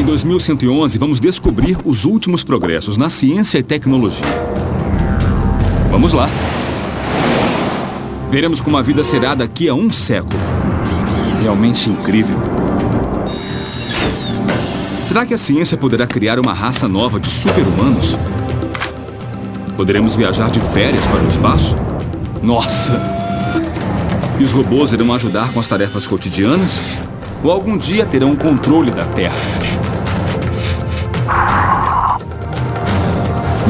Em 2111, vamos descobrir os últimos progressos na ciência e tecnologia. Vamos lá. Veremos como a vida será daqui a um século. Realmente incrível. Será que a ciência poderá criar uma raça nova de super-humanos? Poderemos viajar de férias para o espaço? Nossa! E os robôs irão ajudar com as tarefas cotidianas? Ou algum dia terão o controle da Terra?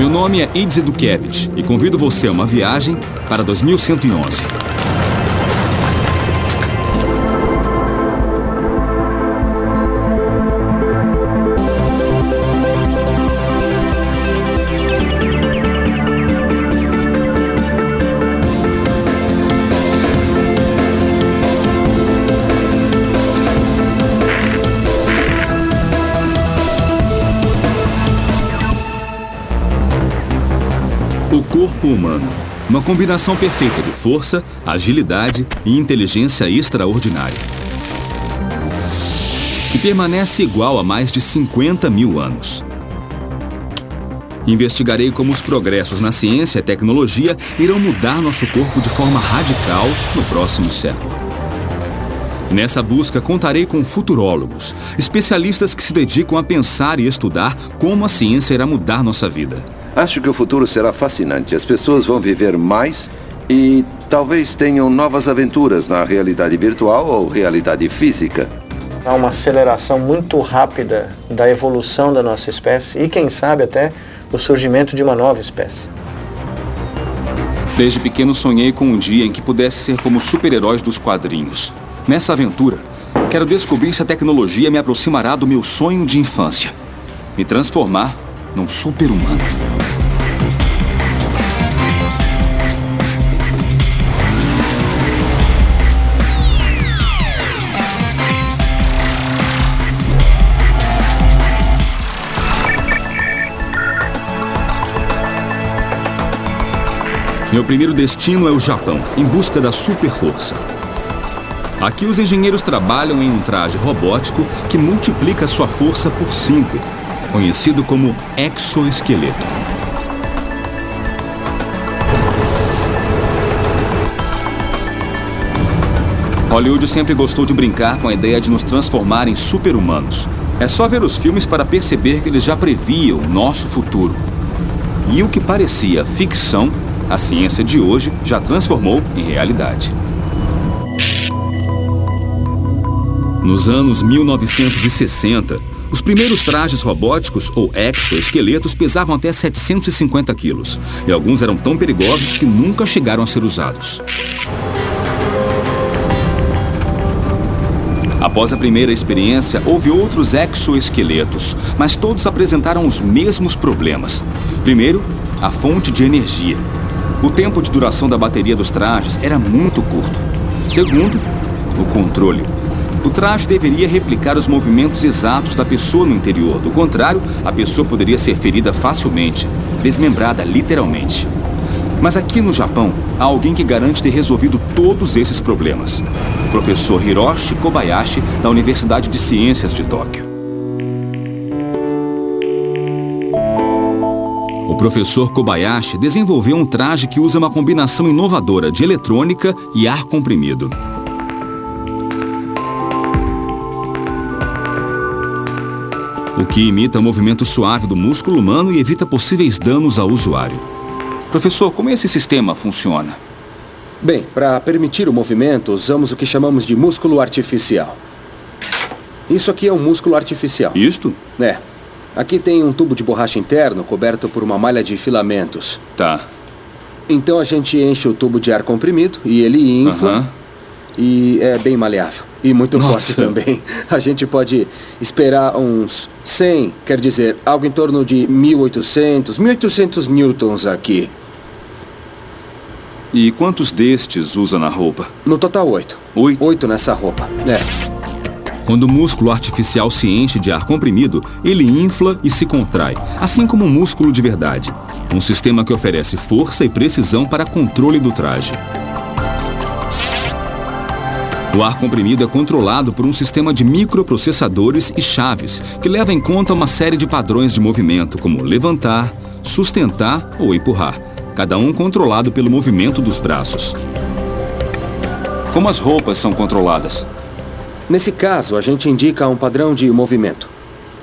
Meu nome é Idze Dukevich e convido você a uma viagem para 2111. Corpo humano. Uma combinação perfeita de força, agilidade e inteligência extraordinária. Que permanece igual há mais de 50 mil anos. Investigarei como os progressos na ciência e tecnologia irão mudar nosso corpo de forma radical no próximo século. Nessa busca, contarei com futurólogos, especialistas que se dedicam a pensar e estudar como a ciência irá mudar nossa vida. Acho que o futuro será fascinante. As pessoas vão viver mais e talvez tenham novas aventuras na realidade virtual ou realidade física. Há uma aceleração muito rápida da evolução da nossa espécie e, quem sabe, até o surgimento de uma nova espécie. Desde pequeno sonhei com um dia em que pudesse ser como super-heróis dos quadrinhos. Nessa aventura, quero descobrir se a tecnologia me aproximará do meu sonho de infância. Me transformar num super-humano. Meu primeiro destino é o Japão, em busca da super força. Aqui os engenheiros trabalham em um traje robótico que multiplica sua força por 5, conhecido como exoesqueleto. Hollywood sempre gostou de brincar com a ideia de nos transformar em super-humanos. É só ver os filmes para perceber que eles já previam o nosso futuro. E o que parecia ficção, a ciência de hoje já transformou em realidade. Nos anos 1960, os primeiros trajes robóticos ou exoesqueletos pesavam até 750 quilos, e alguns eram tão perigosos que nunca chegaram a ser usados. Após a primeira experiência, houve outros exoesqueletos, mas todos apresentaram os mesmos problemas. Primeiro, a fonte de energia. O tempo de duração da bateria dos trajes era muito curto. Segundo, o controle. O traje deveria replicar os movimentos exatos da pessoa no interior. Do contrário, a pessoa poderia ser ferida facilmente, desmembrada literalmente. Mas aqui no Japão, há alguém que garante ter resolvido todos esses problemas. O professor Hiroshi Kobayashi, da Universidade de Ciências de Tóquio. Professor Kobayashi desenvolveu um traje que usa uma combinação inovadora de eletrônica e ar comprimido. o que imita o movimento suave do músculo humano e evita possíveis danos ao usuário. Professor, como esse sistema funciona? Bem, para permitir o movimento, usamos o que chamamos de músculo artificial. Isso aqui é um músculo artificial. Isto? É. Aqui tem um tubo de borracha interno coberto por uma malha de filamentos. Tá. Então a gente enche o tubo de ar comprimido e ele infla. Aham. E é bem maleável. E muito Nossa. forte também. A gente pode esperar uns 100, quer dizer, algo em torno de 1800, 1800 newtons aqui. E quantos destes usa na roupa? No total, oito. Oito? Oito nessa roupa. É. Quando o músculo artificial se enche de ar comprimido, ele infla e se contrai, assim como um músculo de verdade. Um sistema que oferece força e precisão para controle do traje. O ar comprimido é controlado por um sistema de microprocessadores e chaves que leva em conta uma série de padrões de movimento, como levantar, sustentar ou empurrar, cada um controlado pelo movimento dos braços. Como as roupas são controladas? Nesse caso, a gente indica um padrão de movimento.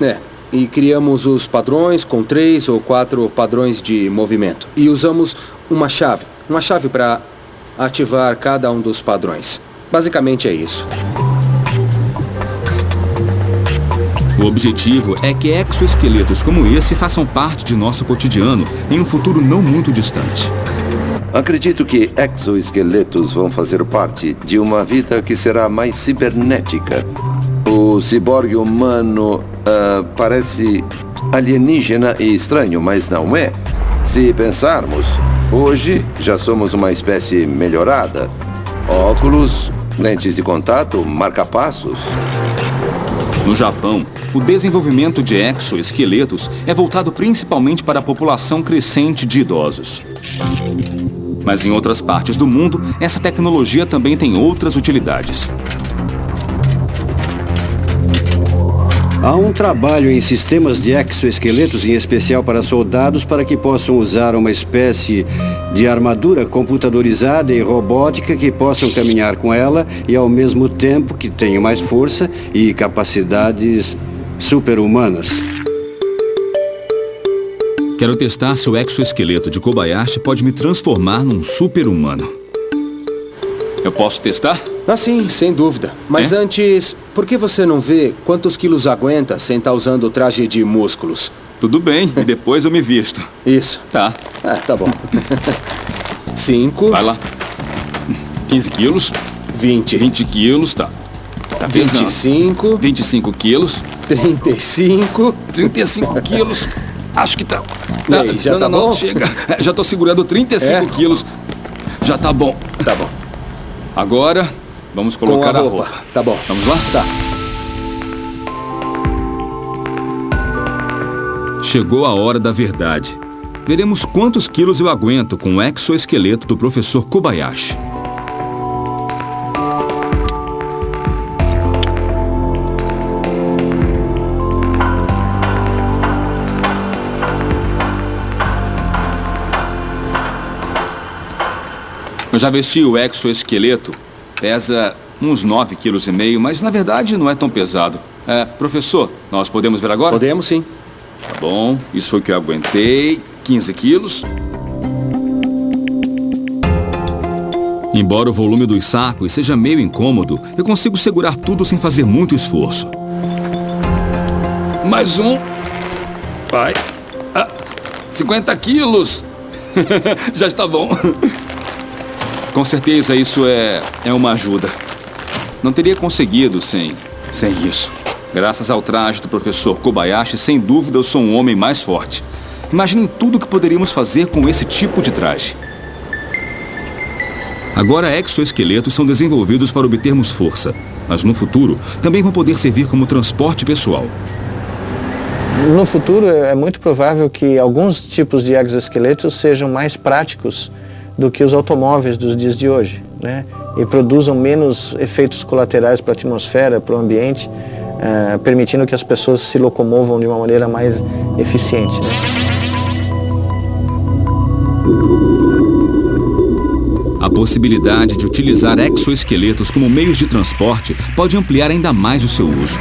É, e criamos os padrões com três ou quatro padrões de movimento. E usamos uma chave, uma chave para ativar cada um dos padrões. Basicamente é isso. O objetivo é que exoesqueletos como esse façam parte de nosso cotidiano em um futuro não muito distante. Acredito que exoesqueletos vão fazer parte de uma vida que será mais cibernética. O ciborgue humano uh, parece alienígena e estranho, mas não é. Se pensarmos, hoje já somos uma espécie melhorada. Óculos, lentes de contato, marca-passos. No Japão, o desenvolvimento de exoesqueletos é voltado principalmente para a população crescente de idosos. Mas em outras partes do mundo, essa tecnologia também tem outras utilidades. Há um trabalho em sistemas de exoesqueletos, em especial para soldados, para que possam usar uma espécie de armadura computadorizada e robótica que possam caminhar com ela e ao mesmo tempo que tenham mais força e capacidades super-humanas. Quero testar se o exoesqueleto de Kobayashi pode me transformar num super-humano. Eu posso testar? Ah, sim, sem dúvida. Mas é? antes, por que você não vê quantos quilos aguenta sem estar tá usando o traje de músculos? Tudo bem, e depois eu me visto. Isso. Tá. É, tá bom. Cinco. Vai lá. 15 quilos. 20. 20 quilos, tá. Tá 25. 25 quilos. 35. 35 quilos. Acho que tá. E aí, já não, tá não, bom? Não, chega. Já tô segurando 35 É? quilos. Já tá bom. Tá bom. Agora, vamos colocar a a roupa. roupa. Tá bom. Vamos lá? Tá. Chegou a hora da verdade. Veremos quantos quilos eu aguento com o exoesqueleto do professor Kobayashi. Eu já vesti o exoesqueleto. Pesa uns 9,5 kg, mas na verdade não é tão pesado. É, professor, nós podemos ver agora? Podemos sim. Tá bom, isso foi o que eu aguentei. 15 quilos. Embora o volume dos sacos seja meio incômodo, eu consigo segurar tudo sem fazer muito esforço. Mais um. Vai. Ah, 50 quilos. Já está bom. Com certeza isso é, é uma ajuda. Não teria conseguido sem, sem isso. Graças ao traje do professor Kobayashi, sem dúvida eu sou um homem mais forte. Imaginem tudo o que poderíamos fazer com esse tipo de traje. Agora exoesqueletos são desenvolvidos para obtermos força, mas no futuro também vão poder servir como transporte pessoal. No futuro, é muito provável que alguns tipos de exoesqueletos sejam mais práticos do que os automóveis dos dias de hoje, né? E produzam menos efeitos colaterais para a atmosfera, para o ambiente, eh, permitindo que as pessoas se locomovam de uma maneira mais eficiente. né? A possibilidade de utilizar exoesqueletos como meios de transporte pode ampliar ainda mais o seu uso.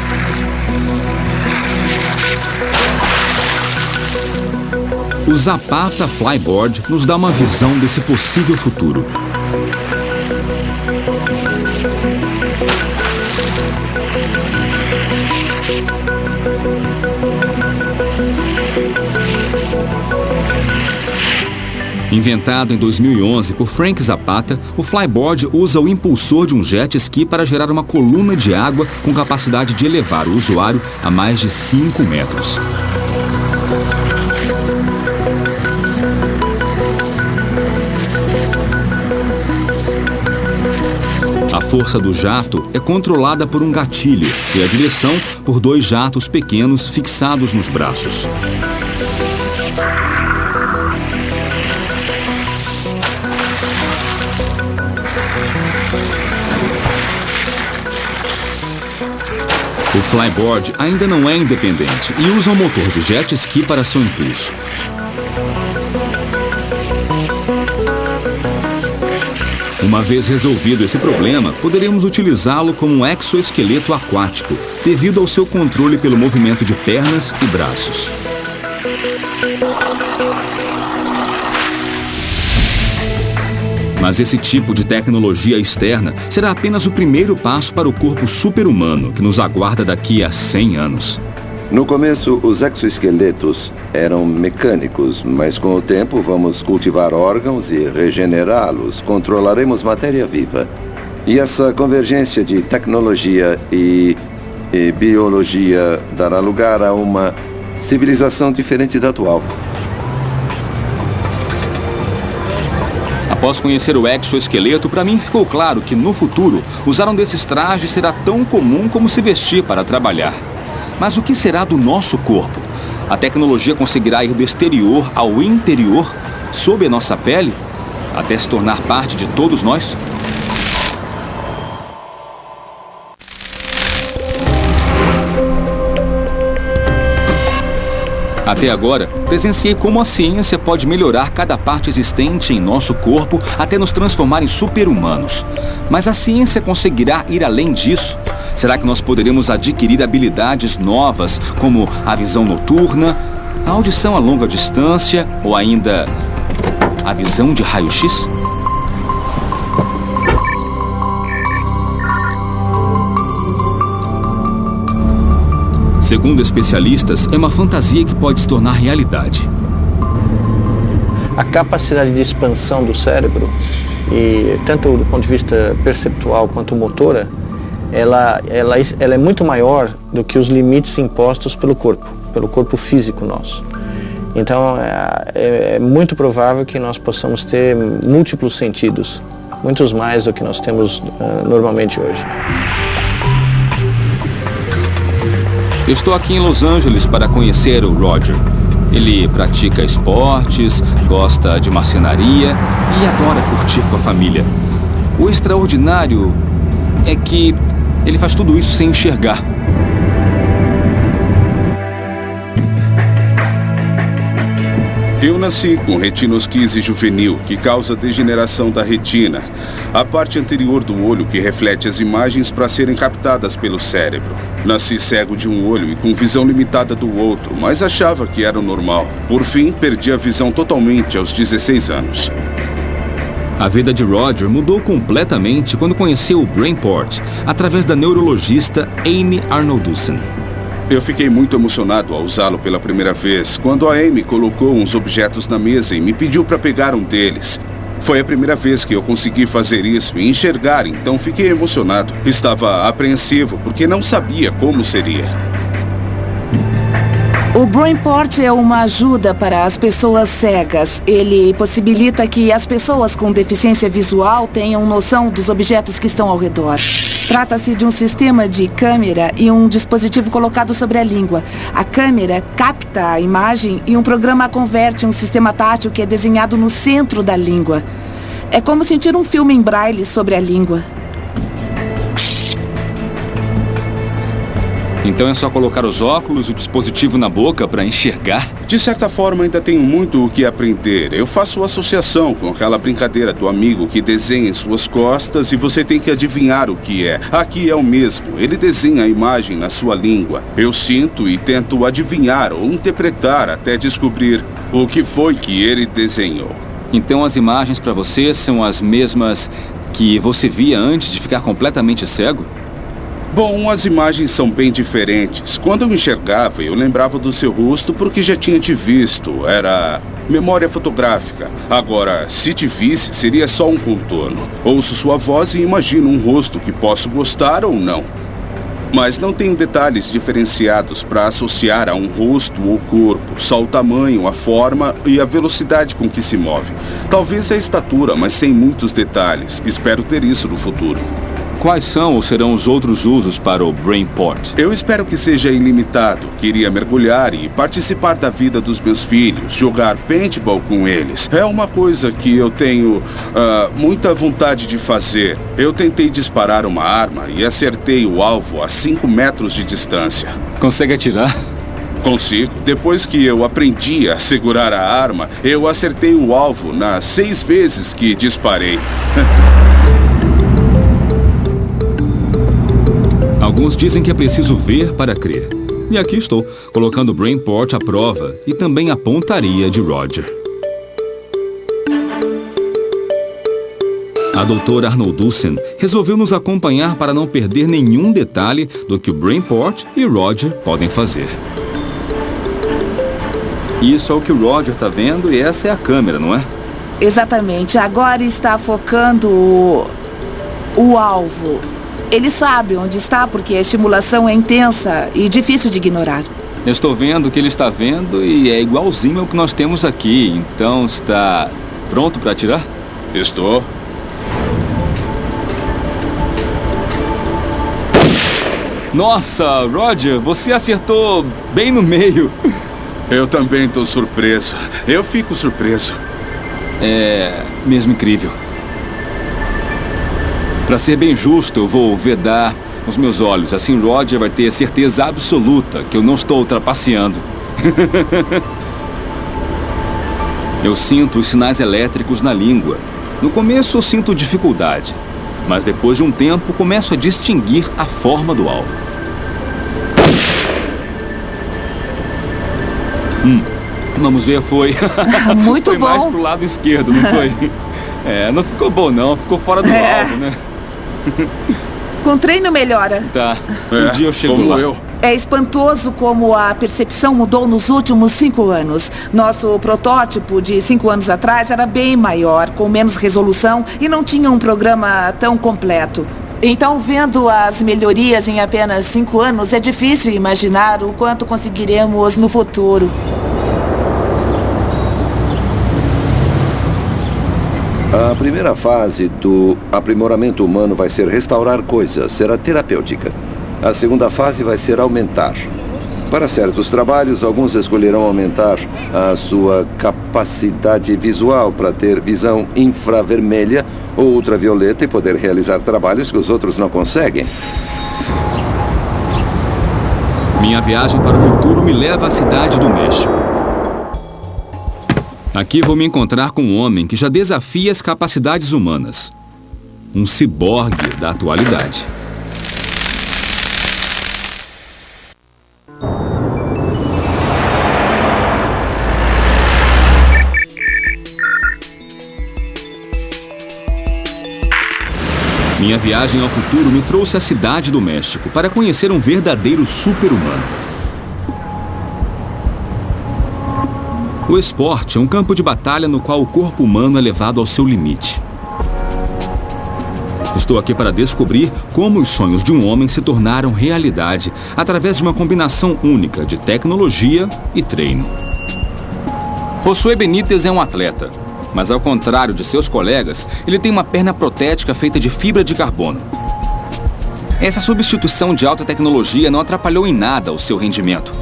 O Zapata Flyboard nos dá uma visão desse possível futuro. Inventado em 2011 por Frank Zapata, o flyboard usa o impulsor de um jet ski para gerar uma coluna de água com capacidade de elevar o usuário a mais de 5 metros. Força do jato é controlada por um gatilho e a direção por dois jatos pequenos fixados nos braços. O flyboard ainda não é independente e usa um motor de jet ski para seu impulso. Uma vez resolvido esse problema, poderemos utilizá-lo como um exoesqueleto aquático, devido ao seu controle pelo movimento de pernas e braços. Mas esse tipo de tecnologia externa será apenas o primeiro passo para o corpo super-humano que nos aguarda daqui a 100 anos. No começo, os exoesqueletos eram mecânicos, mas com o tempo vamos cultivar órgãos e regenerá-los. Controlaremos matéria viva. E essa convergência de tecnologia e, e biologia dará lugar a uma civilização diferente da atual. Após conhecer o exoesqueleto, para mim ficou claro que no futuro usar um desses trajes será tão comum como se vestir para trabalhar. Mas o que será do nosso corpo? A tecnologia conseguirá ir do exterior ao interior, sob a nossa pele, até se tornar parte de todos nós? Até agora, presenciei como a ciência pode melhorar cada parte existente em nosso corpo até nos transformar em super-humanos. Mas a ciência conseguirá ir além disso? Será que nós poderemos adquirir habilidades novas, como a visão noturna, a audição a longa distância ou ainda a visão de raio-x? Segundo especialistas, é uma fantasia que pode se tornar realidade. A capacidade de expansão do cérebro, e tanto do ponto de vista perceptual quanto motora, ela, ela, ela é muito maior do que os limites impostos pelo corpo, pelo corpo físico nosso. Então é, é, é muito provável que nós possamos ter múltiplos sentidos, muitos mais do que nós temos uh, normalmente hoje. Estou aqui em Los Angeles para conhecer o Roger. Ele pratica esportes, gosta de marcenaria e adora curtir com a família. O extraordinário é que ele faz tudo isso sem enxergar. Eu nasci com retinosquise juvenil, que causa degeneração da retina, a parte anterior do olho que reflete as imagens para serem captadas pelo cérebro. Nasci cego de um olho e com visão limitada do outro, mas achava que era normal. Por fim, perdi a visão totalmente aos 16 anos. A vida de Roger mudou completamente quando conheceu o Brainport através da neurologista Amy Arnoldussen. Eu fiquei muito emocionado ao usá-lo pela primeira vez, quando a Amy colocou uns objetos na mesa e me pediu para pegar um deles. Foi a primeira vez que eu consegui fazer isso e enxergar, então fiquei emocionado. Estava apreensivo porque não sabia como seria. O Brainport é uma ajuda para as pessoas cegas. Ele possibilita que as pessoas com deficiência visual tenham noção dos objetos que estão ao redor. Trata-se de um sistema de câmera e um dispositivo colocado sobre a língua. A câmera capta a imagem e um programa converte um sistema tátil que é desenhado no centro da língua. É como sentir um filme em braille sobre a língua. Então é só colocar os óculos e o dispositivo na boca para enxergar? De certa forma, ainda tenho muito o que aprender. Eu faço associação com aquela brincadeira do amigo que desenha em suas costas e você tem que adivinhar o que é. Aqui é o mesmo. Ele desenha a imagem na sua língua. Eu sinto e tento adivinhar ou interpretar até descobrir o que foi que ele desenhou. Então as imagens para você são as mesmas que você via antes de ficar completamente cego? Bom, as imagens são bem diferentes. Quando eu enxergava, eu lembrava do seu rosto porque já tinha te visto. Era memória fotográfica. Agora, se te visse, seria só um contorno. Ouço sua voz e imagino um rosto que posso gostar ou não. Mas não tenho detalhes diferenciados para associar a um rosto ou corpo, só o tamanho, a forma e a velocidade com que se move. Talvez a estatura, mas sem muitos detalhes. Espero ter isso no futuro. Quais são ou serão os outros usos para o Brainport? Eu espero que seja ilimitado. Queria mergulhar e participar da vida dos meus filhos, jogar paintball com eles. É uma coisa que eu tenho uh, muita vontade de fazer. Eu tentei disparar uma arma e acertei o alvo a 5 metros de distância. Consegue atirar? Consigo. Depois que eu aprendi a segurar a arma, eu acertei o alvo nas seis vezes que disparei. Alguns dizem que é preciso ver para crer. E aqui estou, colocando Brainport à prova e também a pontaria de Roger. A doutora Arnoldussen resolveu nos acompanhar para não perder nenhum detalhe do que o Brainport e Roger podem fazer. Isso é o que o Roger está vendo e essa é a câmera, não é? Exatamente. Agora está focando o, o alvo. Ele sabe onde está porque a estimulação é intensa e difícil de ignorar. Eu estou vendo o que ele está vendo e é igualzinho ao que nós temos aqui. Então está pronto para atirar? Estou. Nossa, Roger, você acertou bem no meio. Eu também estou surpreso. Eu fico surpreso. É mesmo incrível. Para ser bem justo, eu vou vedar os meus olhos. Assim, Roger vai ter certeza absoluta que eu não estou trapaceando. eu sinto os sinais elétricos na língua. No começo eu sinto dificuldade, mas depois de um tempo começo a distinguir a forma do alvo. Hum, vamos ver, foi. Muito foi bom. mais pro lado esquerdo, não foi? É, não ficou bom não, ficou fora do É. alvo, né? Com treino melhora. Tá, um É, dia eu chego como lá. eu. É espantoso como a percepção mudou nos últimos cinco anos. Nosso protótipo de cinco anos atrás era bem maior, com menos resolução e não tinha um programa tão completo. Então, vendo as melhorias em apenas cinco anos, é difícil imaginar o quanto conseguiremos no futuro. A primeira fase do aprimoramento humano vai ser restaurar coisas, será terapêutica. A segunda fase vai ser aumentar. Para certos trabalhos, alguns escolherão aumentar a sua capacidade visual para ter visão infravermelha ou ultravioleta e poder realizar trabalhos que os outros não conseguem. Minha viagem para o futuro me leva à cidade do México. Aqui vou me encontrar com um homem que já desafia as capacidades humanas. Um ciborgue da atualidade. Minha viagem ao futuro me trouxe à cidade do México para conhecer um verdadeiro super-humano. O esporte é um campo de batalha no qual o corpo humano é levado ao seu limite. Estou aqui para descobrir como os sonhos de um homem se tornaram realidade através de uma combinação única de tecnologia e treino. Josué Benítez é um atleta, mas ao contrário de seus colegas, ele tem uma perna protética feita de fibra de carbono. Essa substituição de alta tecnologia não atrapalhou em nada o seu rendimento.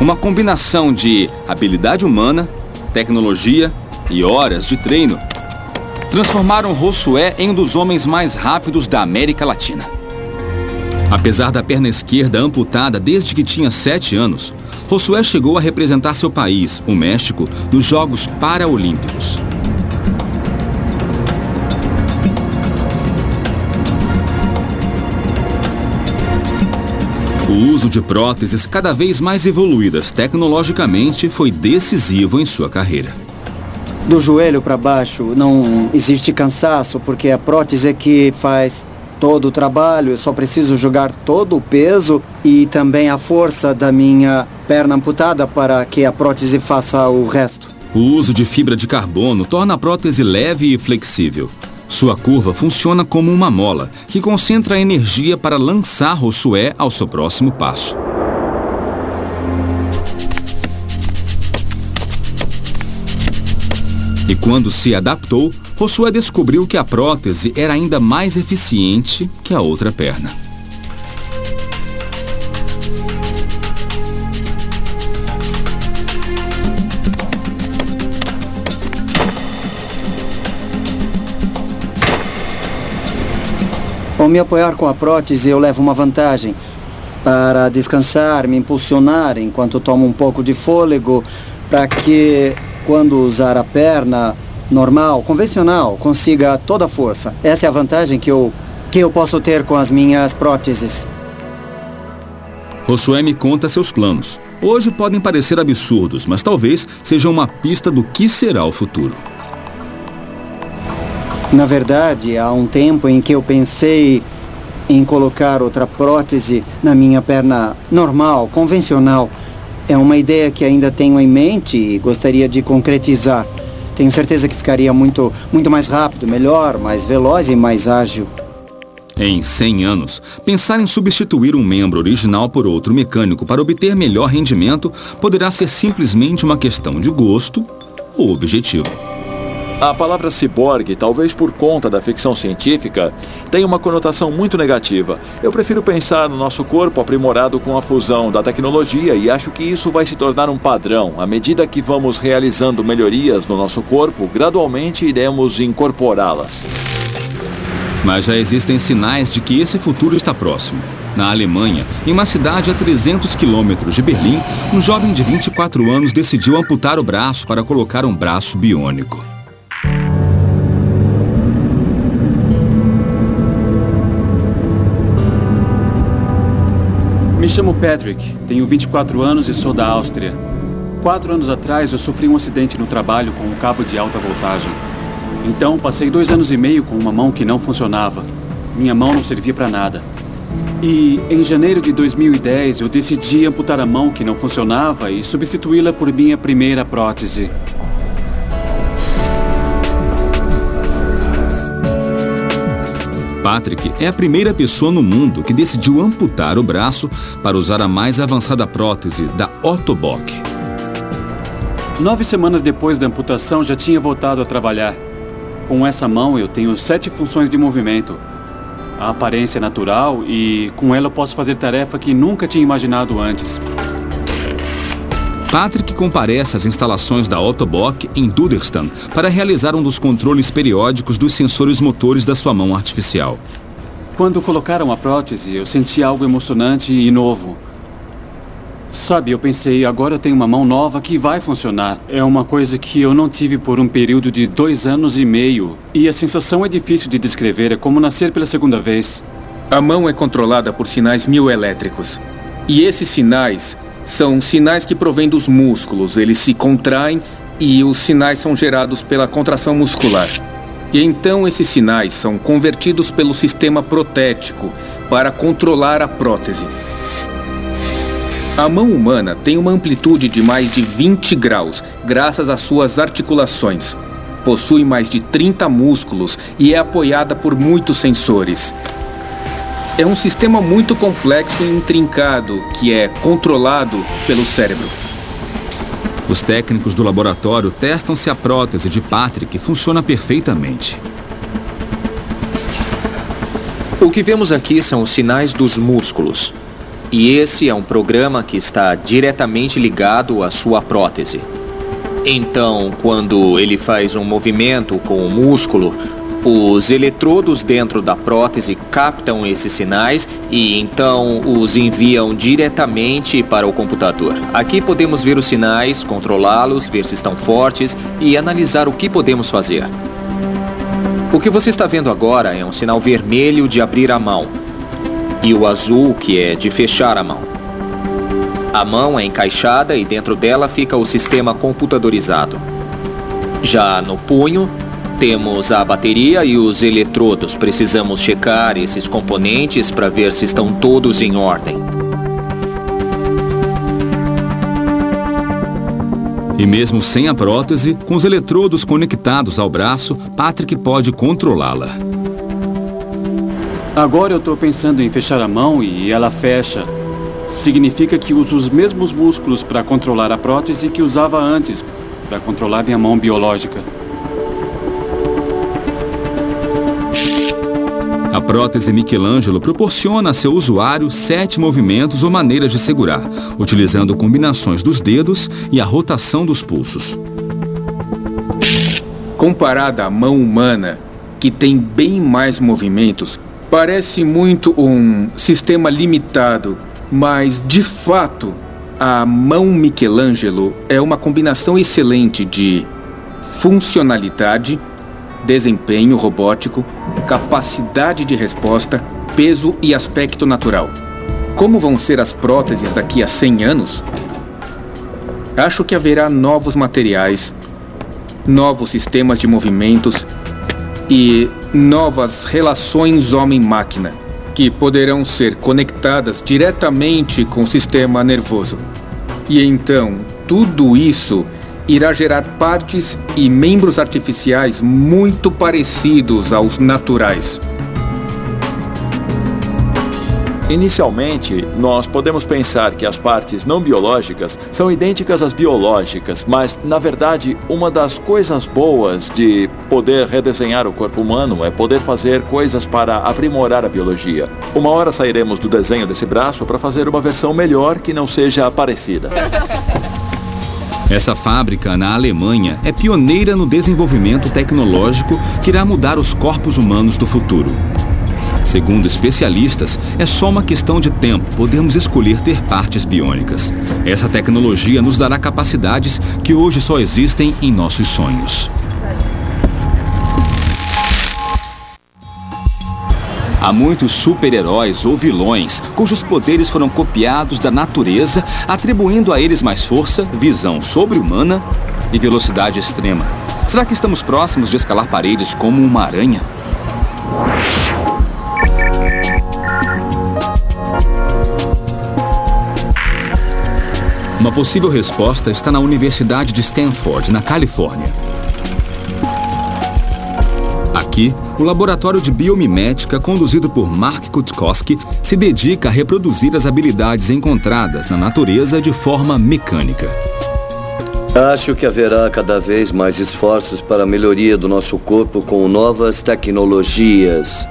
Uma combinação de habilidade humana, tecnologia e horas de treino transformaram Josué em um dos homens mais rápidos da América Latina. Apesar da perna esquerda amputada desde que tinha sete anos, Josué chegou a representar seu país, o México, nos Jogos Paraolímpicos. O uso de próteses cada vez mais evoluídas tecnologicamente foi decisivo em sua carreira. Do joelho para baixo não existe cansaço, porque a prótese é que faz todo o trabalho. Eu só preciso jogar todo o peso e também a força da minha perna amputada para que a prótese faça o resto. O uso de fibra de carbono torna a prótese leve e flexível. Sua curva funciona como uma mola, que concentra a energia para lançar Josué ao seu próximo passo. E quando se adaptou, Josué descobriu que a prótese era ainda mais eficiente que a outra perna. Ao me apoiar com a prótese, eu levo uma vantagem. Para descansar, me impulsionar enquanto tomo um pouco de fôlego, para que, quando usar a perna normal, convencional, consiga toda a força. Essa é a vantagem que eu, que eu posso ter com as minhas próteses. Josué me conta seus planos. Hoje podem parecer absurdos, mas talvez sejam uma pista do que será o futuro. Na verdade, há um tempo em que eu pensei em colocar outra prótese na minha perna normal, convencional. É uma ideia que ainda tenho em mente e gostaria de concretizar. Tenho certeza que ficaria muito, muito mais rápido, melhor, mais veloz e mais ágil. Em 100 anos, pensar em substituir um membro original por outro mecânico para obter melhor rendimento poderá ser simplesmente uma questão de gosto ou objetivo. A palavra ciborgue, talvez por conta da ficção científica, tem uma conotação muito negativa. Eu prefiro pensar no nosso corpo aprimorado com a fusão da tecnologia e acho que isso vai se tornar um padrão. À medida que vamos realizando melhorias no nosso corpo, gradualmente iremos incorporá-las. Mas já existem sinais de que esse futuro está próximo. Na Alemanha, em uma cidade a 300 quilômetros de Berlim, um jovem de 24 anos decidiu amputar o braço para colocar um braço biônico. Me chamo Patrick, tenho 24 anos e sou da Áustria. Quatro anos atrás eu sofri um acidente no trabalho com um cabo de alta voltagem. Então passei dois anos e meio com uma mão que não funcionava. Minha mão não servia para nada. E em janeiro de 2010 eu decidi amputar a mão que não funcionava e substituí-la por minha primeira prótese. Patrick é a primeira pessoa no mundo que decidiu amputar o braço para usar a mais avançada prótese da Ottobock. Nove semanas depois da amputação, já tinha voltado a trabalhar. Com essa mão, eu tenho sete funções de movimento. A aparência é natural e com ela eu posso fazer tarefa que nunca tinha imaginado antes. Patrick comparece às instalações da Ottobock em Duderstan para realizar um dos controles periódicos dos sensores motores da sua mão artificial. Quando colocaram a prótese, eu senti algo emocionante e novo. Sabe, eu pensei, agora eu tenho uma mão nova que vai funcionar. É uma coisa que eu não tive por um período de dois anos e meio. E a sensação é difícil de descrever, é como nascer pela segunda vez. A mão é controlada por sinais mioelétricos. E esses sinais são sinais que provêm dos músculos. Eles se contraem e os sinais são gerados pela contração muscular. E então esses sinais são convertidos pelo sistema protético para controlar a prótese. A mão humana tem uma amplitude de mais de 20 graus, graças às suas articulações. Possui mais de 30 músculos e é apoiada por muitos sensores. É um sistema muito complexo e intrincado que é controlado pelo cérebro. Os técnicos do laboratório testam se a prótese de Patrick funciona perfeitamente. O que vemos aqui são os sinais dos músculos. E esse é um programa que está diretamente ligado à sua prótese. Então, quando ele faz um movimento com o músculo, os eletrodos dentro da prótese captam esses sinais e então os enviam diretamente para o computador. Aqui podemos ver os sinais, controlá-los, ver se estão fortes e analisar o que podemos fazer. O que você está vendo agora é um sinal vermelho de abrir a mão e o azul que é de fechar a mão. A mão é encaixada e dentro dela fica o sistema computadorizado. Já no punho, temos a bateria e os eletrodos. Precisamos checar esses componentes para ver se estão todos em ordem. E mesmo sem a prótese, com os eletrodos conectados ao braço, Patrick pode controlá-la. Agora eu estou pensando em fechar a mão e ela fecha. Significa que uso os mesmos músculos para controlar a prótese que usava antes, para controlar minha mão biológica. Prótese Michelangelo proporciona a seu usuário sete movimentos ou maneiras de segurar, utilizando combinações dos dedos e a rotação dos pulsos. Comparada à mão humana, que tem bem mais movimentos, parece muito um sistema limitado, mas de fato, a mão Michelangelo é uma combinação excelente de funcionalidade, desempenho robótico, capacidade de resposta, peso e aspecto natural. Como vão ser as próteses daqui a 100 anos? Acho que haverá novos materiais, novos sistemas de movimentos e novas relações homem-máquina que poderão ser conectadas diretamente com o sistema nervoso. E então, tudo isso irá gerar partes e membros artificiais muito parecidos aos naturais. Inicialmente, nós podemos pensar que as partes não biológicas são idênticas às biológicas, mas, na verdade, uma das coisas boas de poder redesenhar o corpo humano é poder fazer coisas para aprimorar a biologia. Uma hora sairemos do desenho desse braço para fazer uma versão melhor que não seja parecida. Essa fábrica, na Alemanha, é pioneira no desenvolvimento tecnológico que irá mudar os corpos humanos do futuro. Segundo especialistas, é só uma questão de tempo podermos escolher ter partes biônicas. Essa tecnologia nos dará capacidades que hoje só existem em nossos sonhos. Há muitos super-heróis ou vilões cujos poderes foram copiados da natureza, atribuindo a eles mais força, visão sobre-humana e velocidade extrema. Será que estamos próximos de escalar paredes como uma aranha? Uma possível resposta está na Universidade de Stanford, na Califórnia. Aqui, o laboratório de biomimética, conduzido por Mark Kutkowski, se dedica a reproduzir as habilidades encontradas na natureza de forma mecânica. Acho que haverá cada vez mais esforços para a melhoria do nosso corpo com novas tecnologias.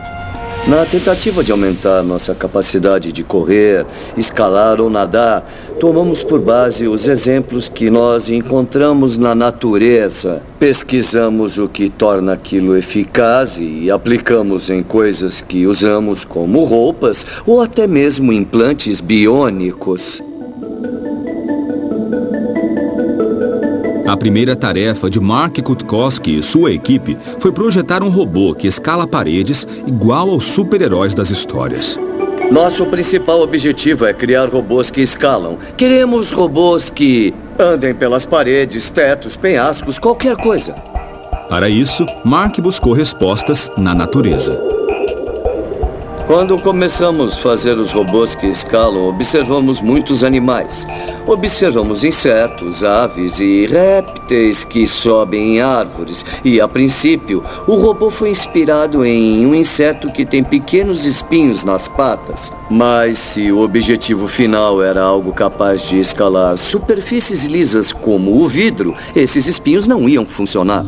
Na tentativa de aumentar nossa capacidade de correr, escalar ou nadar, tomamos por base os exemplos que nós encontramos na natureza. Pesquisamos o que torna aquilo eficaz e aplicamos em coisas que usamos como roupas ou até mesmo implantes biônicos. Primeira tarefa de Mark Kutkowski e sua equipe foi projetar um robô que escala paredes igual aos super-heróis das histórias. Nosso principal objetivo é criar robôs que escalam. Queremos robôs que andem pelas paredes, tetos, penhascos, qualquer coisa. Para isso, Mark buscou respostas na natureza. Quando começamos a fazer os robôs que escalam, observamos muitos animais. Observamos insetos, aves e répteis que sobem em árvores. E, a princípio, o robô foi inspirado em um inseto que tem pequenos espinhos nas patas. Mas se o objetivo final era algo capaz de escalar superfícies lisas como o vidro, esses espinhos não iam funcionar.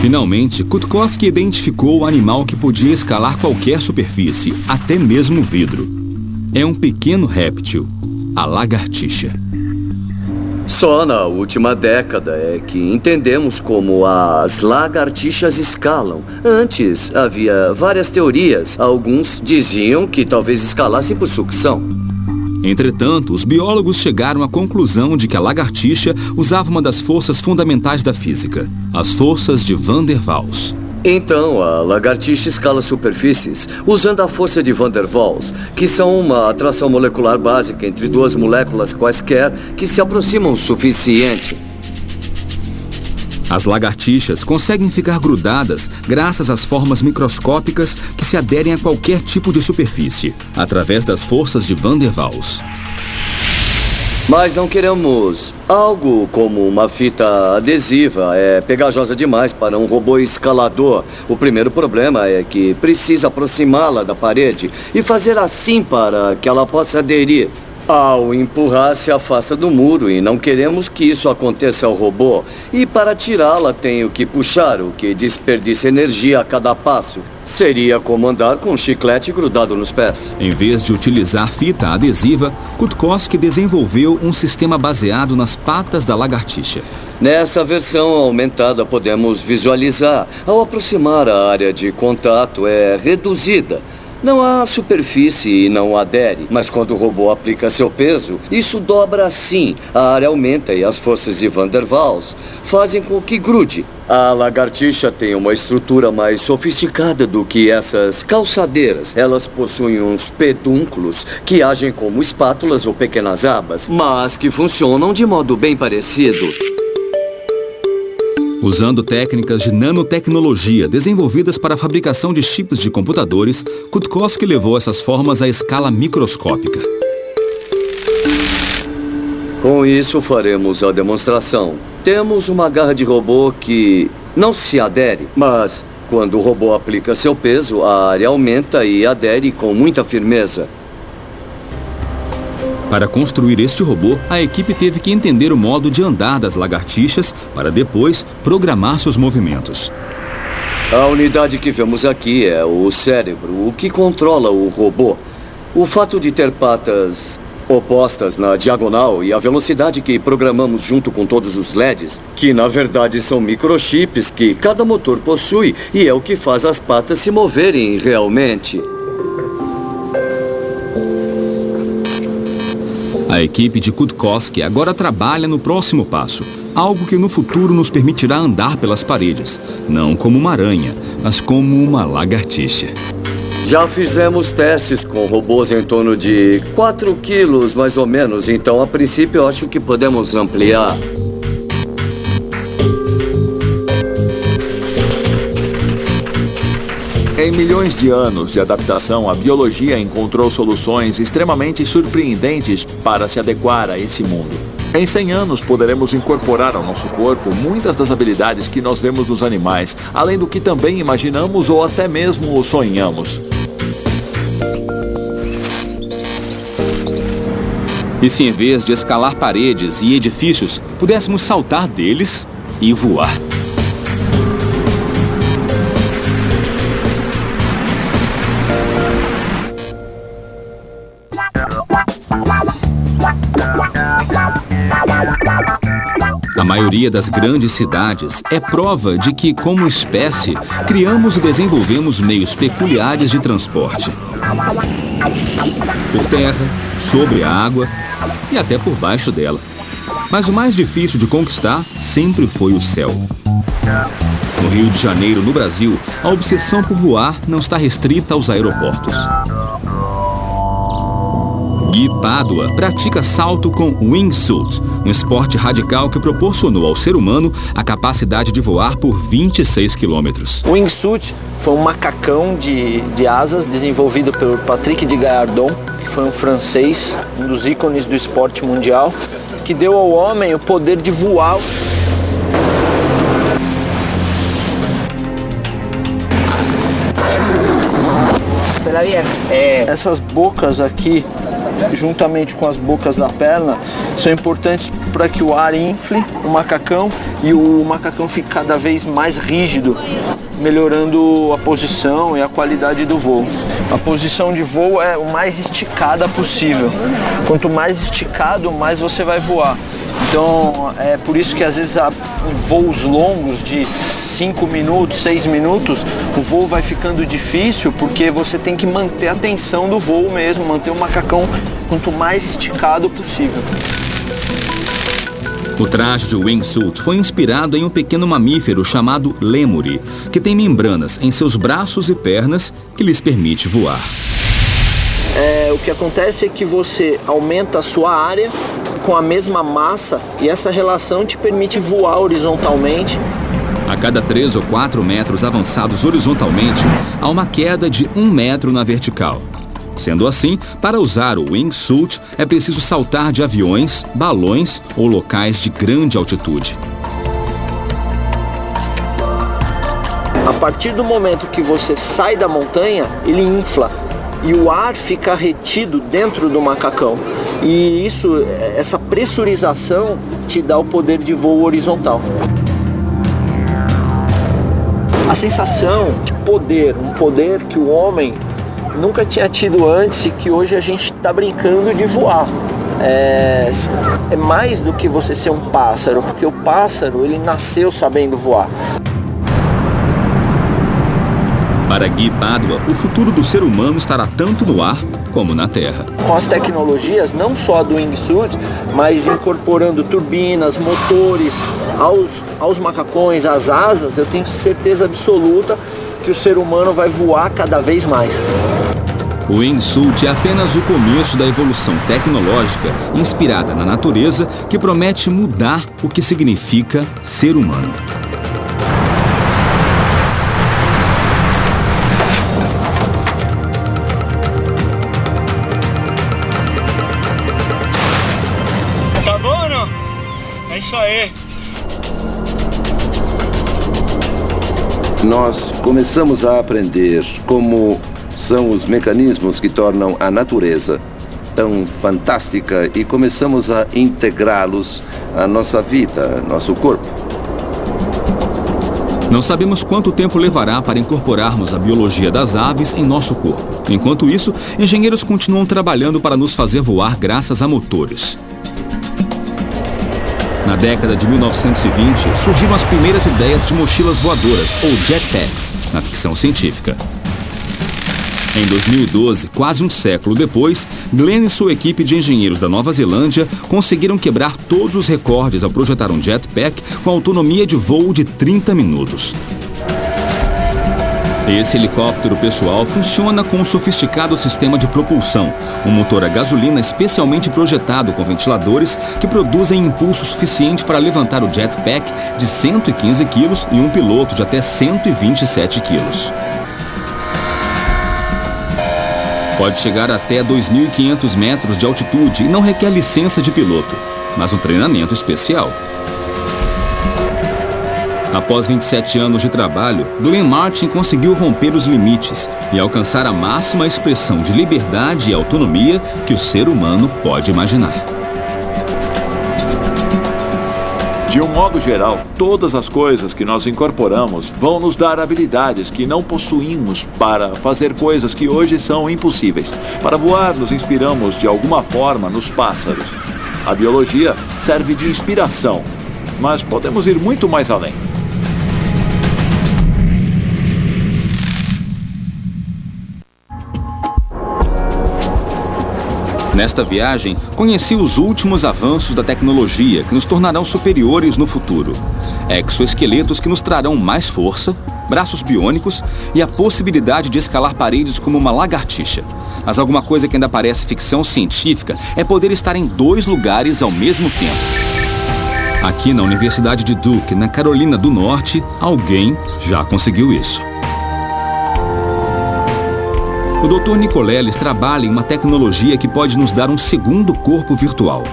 Finalmente, Kutkowski identificou o animal que podia escalar qualquer superfície, até mesmo vidro. É um pequeno réptil, a lagartixa. Só na última década é que entendemos como as lagartixas escalam. Antes havia várias teorias. Alguns diziam que talvez escalassem por sucção. Entretanto, os biólogos chegaram à conclusão de que a lagartixa usava uma das forças fundamentais da física, as forças de Van der Waals. Então, a lagartixa escala superfícies usando a força de Van der Waals, que são uma atração molecular básica entre duas moléculas quaisquer que se aproximam o suficiente. As lagartixas conseguem ficar grudadas graças às formas microscópicas que se aderem a qualquer tipo de superfície, através das forças de Van der Waals. Mas não queremos algo como uma fita adesiva. É pegajosa demais para um robô escalador. O primeiro problema é que precisa aproximá-la da parede e fazer assim para que ela possa aderir. Ao empurrar, se afasta do muro e não queremos que isso aconteça ao robô. E para tirá-la, tenho que puxar, o que desperdiça energia a cada passo. Seria como andar com um chiclete grudado nos pés. Em vez de utilizar fita adesiva, Kutkowski desenvolveu um sistema baseado nas patas da lagartixa. Nessa versão aumentada, podemos visualizar. Ao aproximar a área de contato, é reduzida. Não há superfície e não adere, mas quando o robô aplica seu peso, isso dobra assim. A área aumenta e as forças de Van der Waals fazem com que grude. A lagartixa tem uma estrutura mais sofisticada do que essas calçadeiras. Elas possuem uns pedúnculos que agem como espátulas ou pequenas abas, mas que funcionam de modo bem parecido. Usando técnicas de nanotecnologia desenvolvidas para a fabricação de chips de computadores, Kutkowski levou essas formas à escala microscópica. Com isso, faremos a demonstração. Temos uma garra de robô que não se adere, mas quando o robô aplica seu peso, a área aumenta e adere com muita firmeza. Para construir este robô, a equipe teve que entender o modo de andar das lagartixas para depois programar seus movimentos. A unidade que vemos aqui é o cérebro, o que controla o robô. O fato de ter patas opostas na diagonal e a velocidade que programamos junto com todos os LEDs, que na verdade são microchips que cada motor possui e é o que faz as patas se moverem realmente. A equipe de Kutkowski agora trabalha no próximo passo, algo que no futuro nos permitirá andar pelas paredes, não como uma aranha, mas como uma lagartixa. Já fizemos testes com robôs em torno de 4 quilos, mais ou menos, então a princípio acho que podemos ampliar. Milhões de anos de adaptação, a biologia encontrou soluções extremamente surpreendentes para se adequar a esse mundo. Em 100 anos, poderemos incorporar ao nosso corpo muitas das habilidades que nós vemos nos animais, além do que também imaginamos ou até mesmo sonhamos. E se em vez de escalar paredes e edifícios, pudéssemos saltar deles e voar? Maioria das grandes cidades é prova de que, como espécie, criamos e desenvolvemos meios peculiares de transporte. Por terra, sobre a água e até por baixo dela. Mas o mais difícil de conquistar sempre foi o céu. No Rio de Janeiro, no Brasil, a obsessão por voar não está restrita aos aeroportos. Gui Pádua pratica salto com wingsuit, um esporte radical que proporcionou ao ser humano a capacidade de voar por 26 quilômetros. O wingsuit foi um macacão de, de asas desenvolvido pelo Patrick de Gaillardon, que foi um francês, um dos ícones do esporte mundial, que deu ao homem o poder de voar. É, essas bocas aqui juntamente com as bocas da perna, são importantes para que o ar infle o macacão e o macacão fique cada vez mais rígido, melhorando a posição e a qualidade do voo. A posição de voo é o mais esticada possível. Quanto mais esticado, mais você vai voar. Então é por isso que às vezes há voos longos de 5 minutos, 6 minutos, o voo vai ficando difícil porque você tem que manter a tensão do voo mesmo, manter o macacão quanto mais esticado possível. O traje de wingsuit foi inspirado em um pequeno mamífero chamado lêmure, que tem membranas em seus braços e pernas que lhes permite voar. É, o que acontece é que você aumenta a sua área com a mesma massa e essa relação te permite voar horizontalmente. A cada 3 ou 4 metros avançados horizontalmente, há uma queda de 1 metro na vertical. Sendo assim, para usar o wingsuit é preciso saltar de aviões, balões ou locais de grande altitude. A partir do momento que você sai da montanha, ele infla e o ar fica retido dentro do macacão. E isso, essa pressurização te dá o poder de voo horizontal. A sensação de poder, um poder que o homem nunca tinha tido antes e que hoje a gente está brincando de voar. É, é, mais do que você ser um pássaro, porque o pássaro ele nasceu sabendo voar. Para Gui Pádua, o futuro do ser humano estará tanto no ar como na terra. Com as tecnologias, não só do wingsuit, mas incorporando turbinas, motores aos, aos macacões, às asas, eu tenho certeza absoluta que o ser humano vai voar cada vez mais. O wingsuit é apenas o começo da evolução tecnológica inspirada na natureza que promete mudar o que significa ser humano. Nós começamos a aprender como são os mecanismos que tornam a natureza tão fantástica e começamos a integrá-los à nossa vida, nosso corpo. Não sabemos quanto tempo levará para incorporarmos a biologia das aves em nosso corpo. Enquanto isso, engenheiros continuam trabalhando para nos fazer voar graças a motores. Na década de 1920, surgiram as primeiras ideias de mochilas voadoras, ou jetpacks, na ficção científica. Em 2012, quase um século depois, Glenn e sua equipe de engenheiros da Nova Zelândia conseguiram quebrar todos os recordes ao projetar um jetpack com autonomia de voo de 30 minutos. Esse helicóptero pessoal funciona com um sofisticado sistema de propulsão, um motor a gasolina especialmente projetado com ventiladores que produzem impulso suficiente para levantar o jetpack de 115 quilos e um piloto de até 127 quilos. Pode chegar até 2.500 metros de altitude e não requer licença de piloto, mas um treinamento especial. Após 27 anos de trabalho, Glenn Martin conseguiu romper os limites e alcançar a máxima expressão de liberdade e autonomia que o ser humano pode imaginar. De um modo geral, todas as coisas que nós incorporamos vão nos dar habilidades que não possuímos para fazer coisas que hoje são impossíveis. Para voar, nos inspiramos de alguma forma nos pássaros. A biologia serve de inspiração, mas podemos ir muito mais além. Nesta viagem, conheci os últimos avanços da tecnologia que nos tornarão superiores no futuro. Exoesqueletos que nos trarão mais força, braços biônicos e a possibilidade de escalar paredes como uma lagartixa. Mas alguma coisa que ainda parece ficção científica é poder estar em dois lugares ao mesmo tempo. Aqui na Universidade de Duke, na Carolina do Norte, alguém já conseguiu isso. O Dr. Nicoleles trabalha em uma tecnologia que pode nos dar um segundo corpo virtual.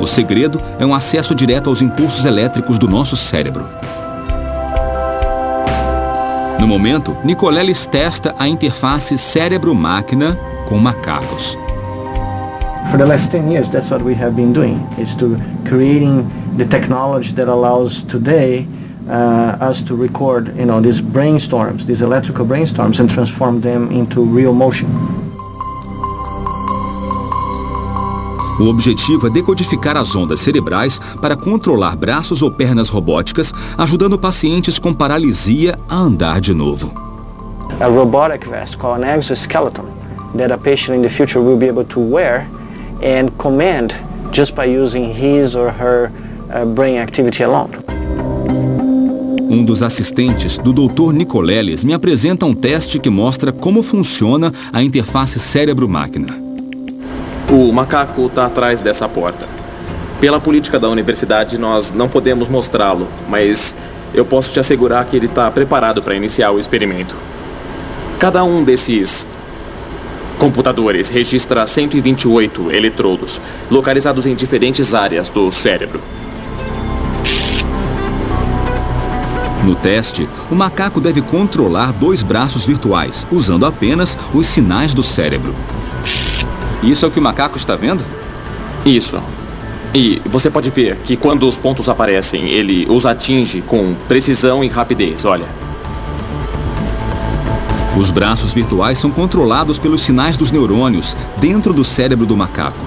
O segredo é um acesso direto aos impulsos elétricos do nosso cérebro. No momento, Nicoleles testa a interface cérebro-máquina com macacos. For the last 10 years, that's what we have been doing, is to creating the technology that allows today uh, us to record, you know, these brainstorms, these electrical brainstorms, and transform them into real motion. O objetivo é decodificar as ondas cerebrais para controlar braços ou pernas robóticas, ajudando pacientes com paralisia a andar de novo. A robotic vest called an exoskeleton that a patient in the future will be able to wear and command just by using his or her uh, brain activity alone. Um dos assistentes do Dr. Nicoleles me apresenta um teste que mostra como funciona a interface cérebro-máquina. O macaco está atrás dessa porta. Pela política da universidade, nós não podemos mostrá-lo, mas eu posso te assegurar que ele está preparado para iniciar o experimento. Cada um desses computadores registra 128 eletrodos, localizados em diferentes áreas do cérebro. No teste, o macaco deve controlar dois braços virtuais, usando apenas os sinais do cérebro. Isso é o que o macaco está vendo? Isso. E você pode ver que quando os pontos aparecem, ele os atinge com precisão e rapidez, olha. Os braços virtuais são controlados pelos sinais dos neurônios dentro do cérebro do macaco.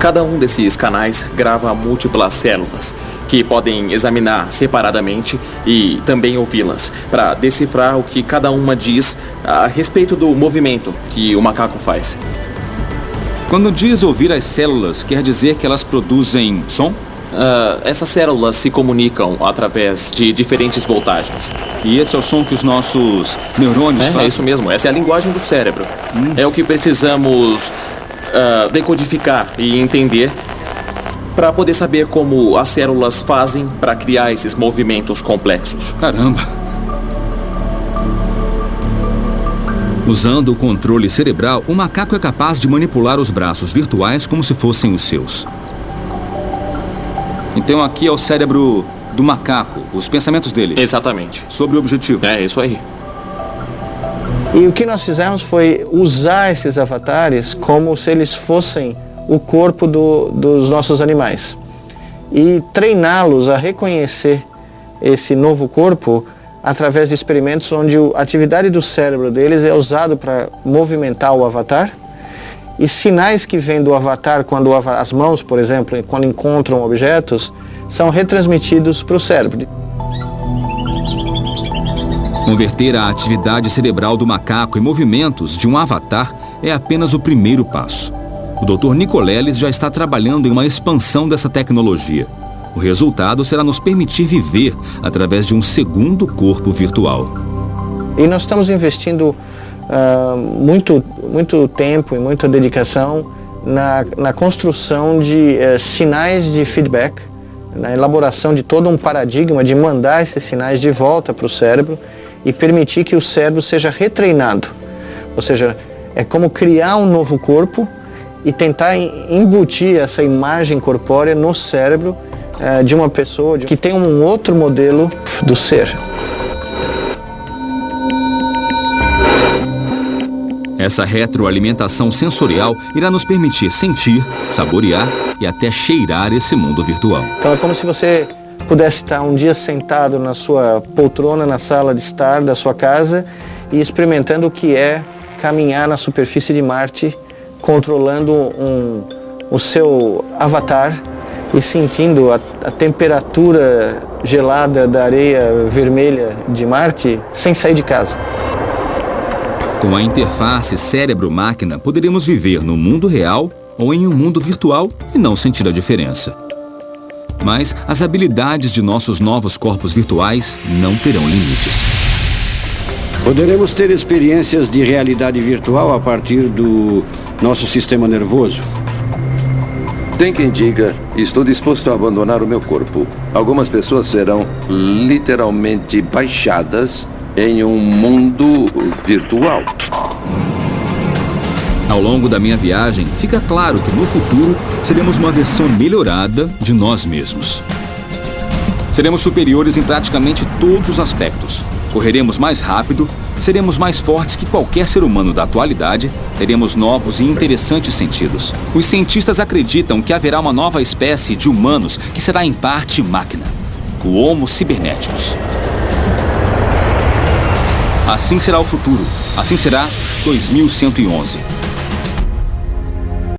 Cada um desses canais grava múltiplas células, que podem examinar separadamente e também ouvi-las, para decifrar o que cada uma diz a respeito do movimento que o macaco faz. Quando diz ouvir as células, quer dizer que elas produzem som? Uh, essas células se comunicam através de diferentes voltagens. E esse é o som que os nossos neurônios é, fazem? É isso mesmo, essa é a linguagem do cérebro. Hum. É o que precisamos uh, decodificar e entender para poder saber como as células fazem para criar esses movimentos complexos. Caramba! Usando o controle cerebral, o macaco é capaz de manipular os braços virtuais como se fossem os seus. Então aqui é o cérebro do macaco, os pensamentos dele. Exatamente. Sobre o objetivo. É, isso aí. E o que nós fizemos foi usar esses avatares como se eles fossem o corpo do, dos nossos animais. E treiná-los a reconhecer esse novo corpo através de experimentos onde a atividade do cérebro deles é usado para movimentar o avatar e sinais que vêm do avatar, quando as mãos, por exemplo, quando encontram objetos, são retransmitidos para o cérebro. Converter a atividade cerebral do macaco em movimentos de um avatar é apenas o primeiro passo. O Dr. Nicoleles já está trabalhando em uma expansão dessa tecnologia. O resultado será nos permitir viver através de um segundo corpo virtual. E nós estamos investindo uh, muito, muito tempo e muita dedicação na, na construção de uh, sinais de feedback, na elaboração de todo um paradigma de mandar esses sinais de volta para o cérebro e permitir que o cérebro seja retreinado. Ou seja, é como criar um novo corpo e tentar embutir essa imagem corpórea no cérebro uh, de uma pessoa que tem um outro modelo do ser. Essa retroalimentação sensorial irá nos permitir sentir, saborear e até cheirar esse mundo virtual. Então é como se você pudesse estar um dia sentado na sua poltrona na sala de estar da sua casa e experimentando o que é caminhar na superfície de Marte, controlando um, o seu avatar e sentindo a, a temperatura gelada da areia vermelha de Marte sem sair de casa. Com a interface cérebro-máquina, poderemos viver no mundo real ou em um mundo virtual e não sentir a diferença. Mas as habilidades de nossos novos corpos virtuais não terão limites. Poderemos ter experiências de realidade virtual a partir do nosso sistema nervoso? Tem quem diga, estou disposto a abandonar o meu corpo. Algumas pessoas serão literalmente baixadas em um mundo virtual. Ao longo da minha viagem, fica claro que no futuro seremos uma versão melhorada de nós mesmos. Seremos superiores em praticamente todos os aspectos. Correremos mais rápido, seremos mais fortes que qualquer ser humano da atualidade, teremos novos e interessantes sentidos. Os cientistas acreditam que haverá uma nova espécie de humanos que será em parte máquina, o Homo Cibernéticos. Assim será o futuro. Assim será 2111.